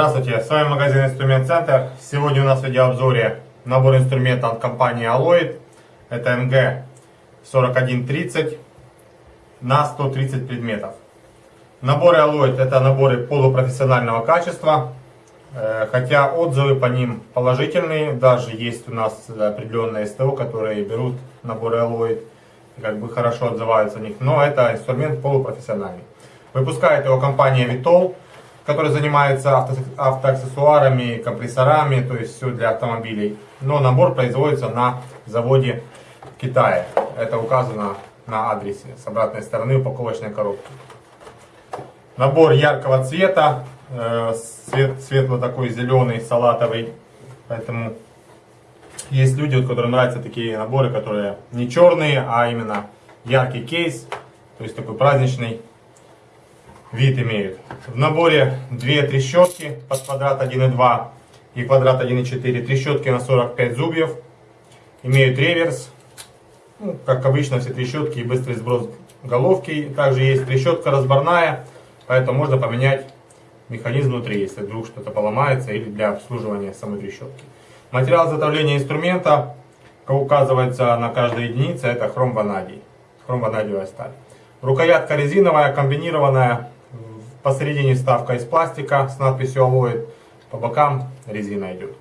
Здравствуйте, с вами магазин Инструмент Центр. Сегодня у нас в видеообзоре набор инструментов от компании Alloyd. Это МГ 4130 на 130 предметов. Наборы Alloyd это наборы полупрофессионального качества. Э, хотя отзывы по ним положительные, даже есть у нас определенные СТО, которые берут наборы Alloyd, как бы хорошо отзываются о них, но это инструмент полупрофессиональный. Выпускает его компания Vitol который занимается авто, автоаксессуарами, компрессорами, то есть все для автомобилей. Но набор производится на заводе в Китае. Это указано на адресе с обратной стороны упаковочной коробки. Набор яркого цвета, э, цвет, светло такой зеленый, салатовый. Поэтому есть люди, которым нравятся такие наборы, которые не черные, а именно яркий кейс, то есть такой праздничный вид имеют. В наборе две трещотки под квадрат 1,2 и квадрат 1,4. Трещотки на 45 зубьев. Имеют реверс. Ну, как обычно, все трещотки и быстрый сброс головки. Также есть трещотка разборная, поэтому можно поменять механизм внутри, если вдруг что-то поломается или для обслуживания самой трещотки. Материал изготовления инструмента, как указывается на каждой единице, это хром-ванадий. Хром-ванадиевая сталь. Рукоятка резиновая, комбинированная, Посередине вставка из пластика с надписью Alloy. По бокам резина идет.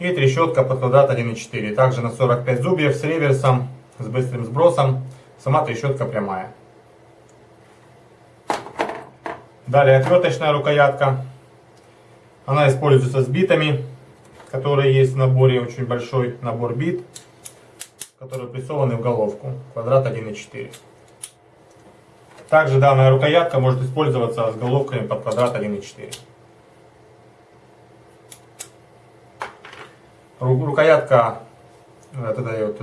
И трещотка под квадрат 1,4. Также на 45 зубьев с реверсом, с быстрым сбросом. Сама трещотка прямая. Далее отверточная рукоятка. Она используется с битами, которые есть в наборе. Очень большой набор бит, которые прессованы в головку. Квадрат 1,4. Также данная рукоятка может использоваться с головками под квадрат 1.4. Рукоятка, это вот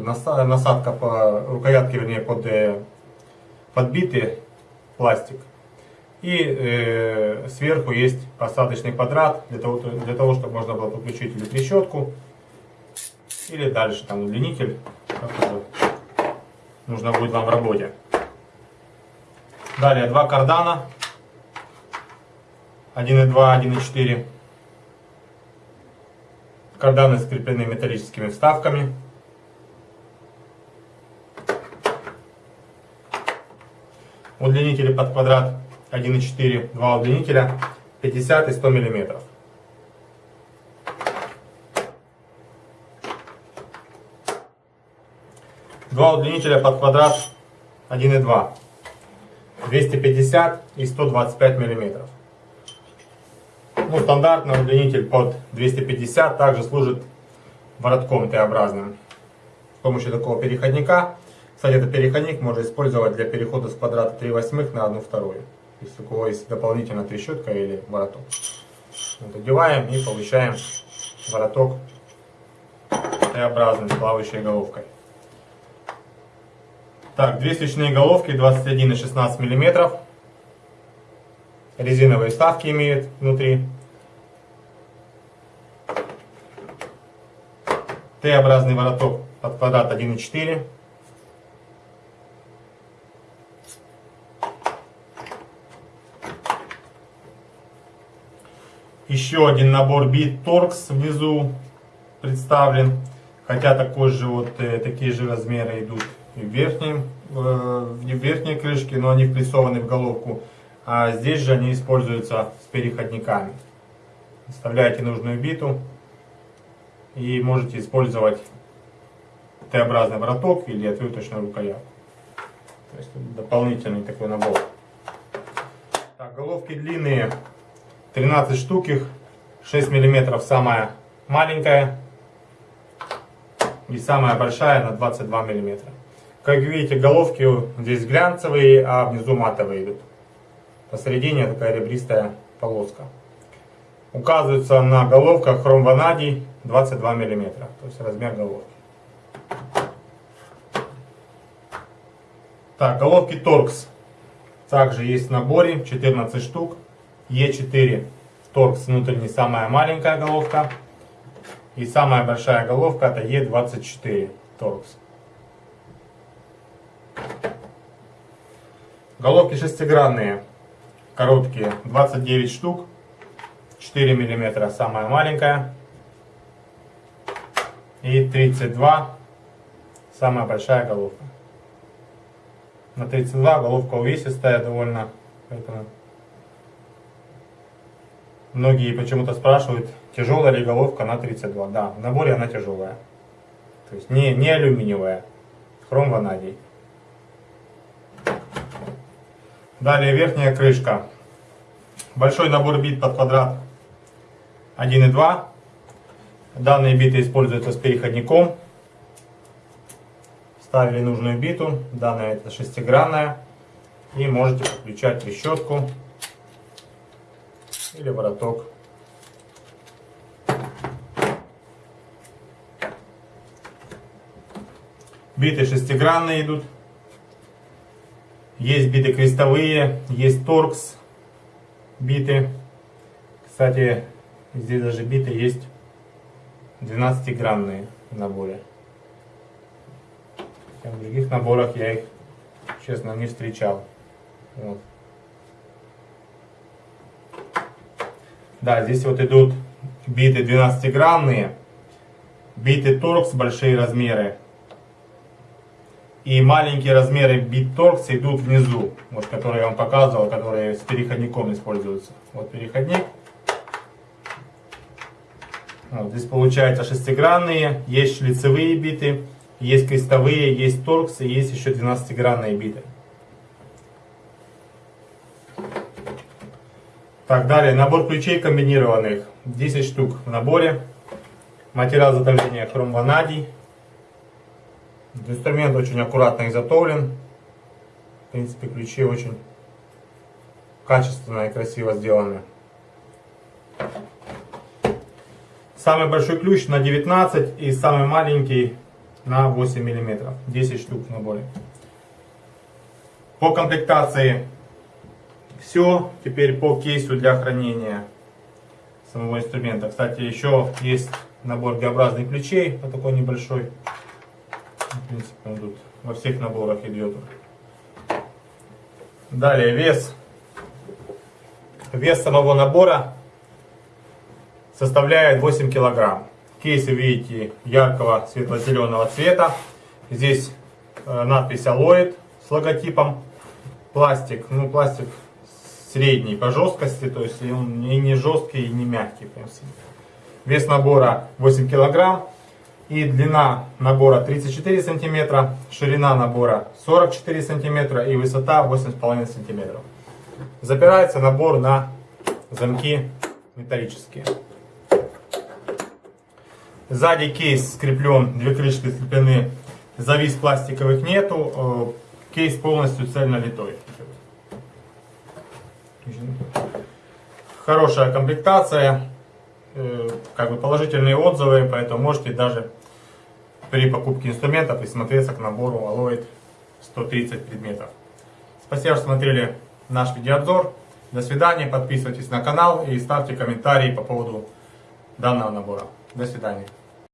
насадка по рукоятке, вернее, под э, подбитый пластик. И э, сверху есть посадочный квадрат для того, для того, чтобы можно было подключить или трещотку, или дальше там удлинитель, нужно будет вам в работе. Далее два кардана. 1.2, 1.4. Карданы скреплены металлическими вставками. Удлинители под квадрат 1.4, два удлинителя 50 и 100 миллиметров. Два удлинителя под квадрат 1.2. 250 и 125 миллиметров. Ну, стандартный удлинитель под 250 также служит воротком Т-образным. С помощью такого переходника, кстати, этот переходник можно использовать для перехода с квадрата 3 восьмых на 1 вторую. Если у кого есть дополнительная трещотка или вороток. Вот, одеваем и получаем вороток Т-образный с плавающей головкой. Так, две свечные головки 21 и 16 миллиметров. Резиновые вставки имеют внутри. Т-образный вороток под квадрат 1,4. Еще один набор бит Торкс внизу представлен. Хотя такой же вот, э, такие же размеры идут в, верхнем, э, в верхней крышке, но они впрессованы в головку. А здесь же они используются с переходниками. Вставляете нужную биту и можете использовать Т-образный вороток или отверточную рукоятку. То есть дополнительный такой набор. Так, головки длинные, 13 штук их, 6 миллиметров самая маленькая и самая большая на 22 миллиметра. Как видите, головки здесь глянцевые, а внизу матовые идут. Посередине такая ребристая полоска. Указывается на головках хромванадий 22 мм, то есть размер головки. Так, головки Торкс. Также есть в наборе 14 штук. Е4 Торкс внутренний самая маленькая головка. И самая большая головка это Е24 Торкс. Головки шестигранные. коробки 29 штук. 4 миллиметра самая маленькая. И 32 самая большая головка. На 32 головка увесистая довольно. Поэтому многие почему-то спрашивают, тяжелая ли головка на 32. Да, в наборе она тяжелая. То есть не, не алюминиевая. Хром ванадий. Далее верхняя крышка. Большой набор бит под квадрат 1 и 2. Данные биты используются с переходником. Ставили нужную биту. Данная это шестигранная. И можете подключать трещотку или вороток. Биты шестигранные идут. Есть биты крестовые, есть торкс биты. Кстати, здесь даже биты есть 12-гранные в наборе. В других наборах я их, честно, не встречал. Вот. Да, здесь вот идут биты 12-гранные, биты торкс большие размеры и маленькие размеры BitTorx идут внизу, вот которые я вам показывал, которые с переходником используются. Вот переходник. Вот, здесь получается шестигранные, есть шлицевые биты, есть крестовые, есть торксы, есть еще 12-гранные биты. Так, далее, набор ключей комбинированных, 10 штук в наборе. Материал изготовления хром ванадий. Инструмент очень аккуратно изготовлен. В принципе, ключи очень качественно и красиво сделаны. Самый большой ключ на 19 и самый маленький на 8 мм. 10 штук в наборе. По комплектации все. Теперь по кейсу для хранения самого инструмента. Кстати, еще есть набор Г-образных ключей, вот такой небольшой. В принципе, тут во всех наборах идет. Далее вес. Вес самого набора составляет 8 килограмм. Кейс видите яркого светло-зеленого цвета. Здесь э, надпись Alloyd с логотипом. Пластик, ну пластик средний по жесткости, то есть он и не жесткий, и не мягкий. Вес набора 8 килограмм. И длина набора 34 сантиметра, ширина набора 44 сантиметра и высота 8,5 сантиметров. Запирается набор на замки металлические. Сзади кейс скреплен, две крышки скреплены, завис пластиковых нету, э, кейс полностью цельно литой. Хорошая комплектация, э, как бы положительные отзывы, поэтому можете даже при покупке инструментов присмотреться к набору Alloyd 130 предметов. Спасибо, что смотрели наш видеообзор. До свидания, подписывайтесь на канал и ставьте комментарии по поводу данного набора. До свидания.